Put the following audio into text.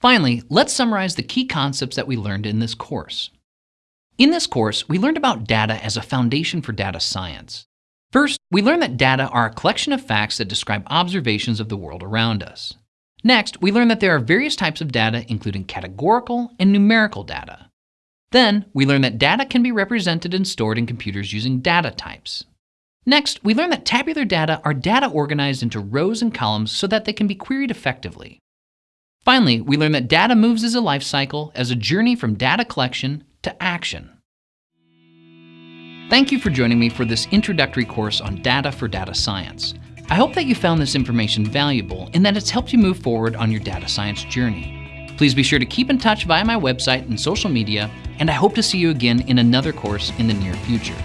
Finally, let's summarize the key concepts that we learned in this course. In this course, we learned about data as a foundation for data science. First, we learned that data are a collection of facts that describe observations of the world around us. Next, we learned that there are various types of data, including categorical and numerical data. Then, we learned that data can be represented and stored in computers using data types. Next, we learned that tabular data are data organized into rows and columns so that they can be queried effectively. Finally, we learn that data moves as a life cycle, as a journey from data collection to action. Thank you for joining me for this introductory course on data for data science. I hope that you found this information valuable and that it's helped you move forward on your data science journey. Please be sure to keep in touch via my website and social media, and I hope to see you again in another course in the near future.